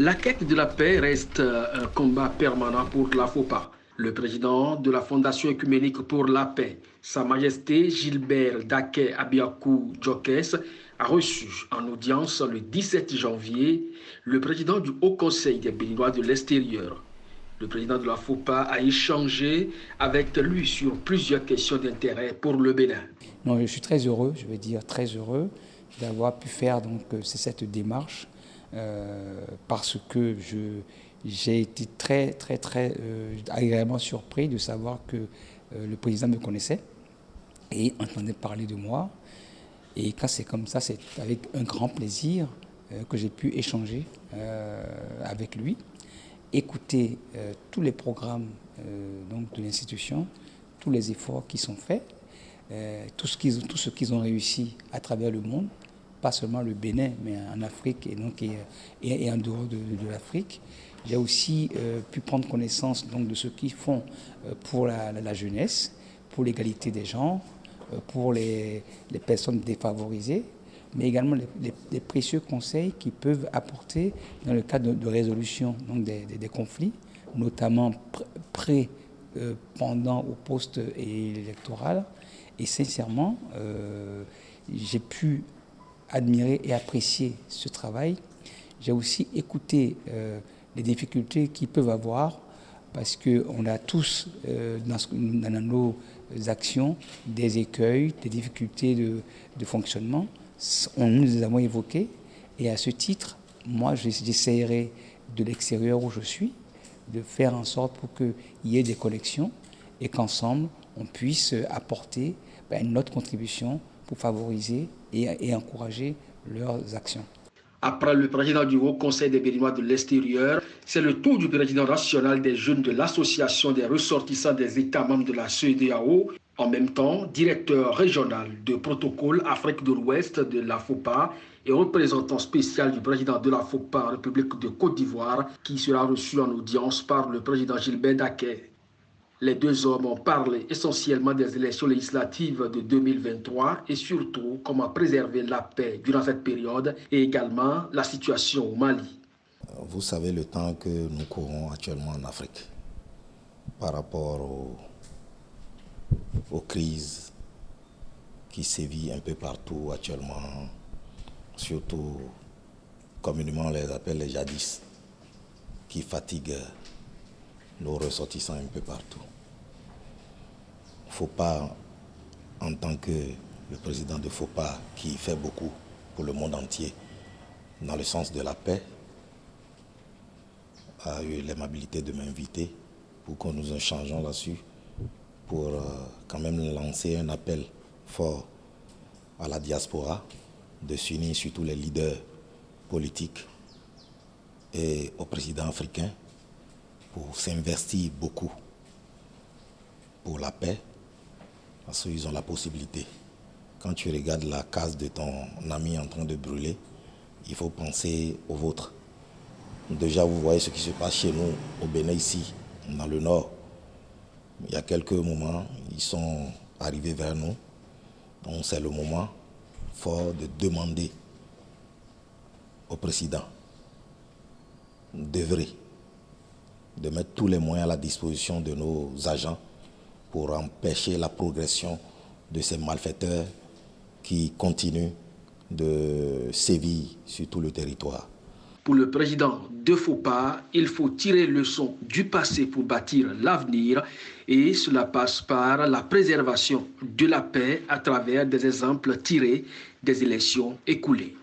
La quête de la paix reste un combat permanent pour la FOPA. Le président de la Fondation écuménique pour la paix, Sa Majesté Gilbert Daké Abiakou Djokes, a reçu en audience le 17 janvier le président du Haut Conseil des Béninois de l'extérieur. Le président de la FOPA a échangé avec lui sur plusieurs questions d'intérêt pour le Bénin. Je suis très heureux, je veux dire très heureux d'avoir pu faire euh, cette démarche euh, parce que je j'ai été très, très, très euh, agréablement surpris de savoir que euh, le président me connaissait et entendait parler de moi. Et quand c'est comme ça, c'est avec un grand plaisir euh, que j'ai pu échanger avec lui, écouter tous les programmes donc de l'institution, tous les efforts qui sont faits, tout ce qu'ils ont réussi à travers le monde, pas seulement le Bénin, mais en Afrique et, donc, et, en dehors de, l'Afrique. J'ai aussi euh, pu prendre connaissance donc, de ce qu'ils font euh, pour la, jeunesse, pour l'égalité des genres, euh, pour les, personnes défavorisées, mais également les, précieux conseils qu'ils peuvent apporter dans le cadre de, résolution donc, des, conflits, notamment pré, pendant ou post-électoral. Et sincèrement, j'ai pu admirer et apprécier ce travail. J'ai aussi écouté euh, les difficultés qu'ils peuvent avoir parce qu'on a tous euh, dans, nos actions des écueils, des difficultés de, fonctionnement. On nous les avons évoqués et à ce titre, moi j'essaierai de l'extérieur où je suis de faire en sorte pour qu'il y ait des collections et qu'ensemble on puisse apporter ben, notre contribution pour favoriser et, encourager leurs actions. Après le président du Haut Conseil des Béninois de l'extérieur, c'est le tour du président national des jeunes de l'Association des ressortissants des États membres de la CEDAO, en même temps directeur régional de protocole Afrique de l'Ouest de la FOPA et représentant spécial du président de la FOPA République de Côte d'Ivoire, qui sera reçu en audience par le président Gilbert Daquet. Les deux hommes ont parlé essentiellement des élections législatives de 2023 et surtout comment préserver la paix durant cette période et également la situation au Mali. Vous savez le temps que nous courons actuellement en Afrique par rapport aux, crises qui sévissent un peu partout actuellement, surtout communément les appelle les jadis, qui fatiguent nos ressortissants un peu partout faut pas, en tant que le président de FOPA, qui fait beaucoup pour le monde entier, dans le sens de la paix, a eu l'aimabilité de m'inviter pour que nous échangeons là-dessus, pour euh, quand même lancer un appel fort à la diaspora de s'unir, surtout les leaders politiques et au président africain, pour s'investir beaucoup pour la paix, parce qu'ils ont la possibilité. Quand tu regardes la case de ton ami en train de brûler, il faut penser au vôtre. Déjà, vous voyez ce qui se passe chez nous, au Bénin, ici, dans le nord. Il y a quelques moments, ils sont arrivés vers nous. Donc, c'est le moment fort de demander au président d'œuvrer, de mettre tous les moyens à la disposition de nos agents pour empêcher la progression de ces malfaiteurs qui continuent de sévir sur tout le territoire. Pour le président de FOPA, il faut tirer leçon du passé pour bâtir l'avenir et cela passe par la préservation de la paix à travers des exemples tirés des élections écoulées.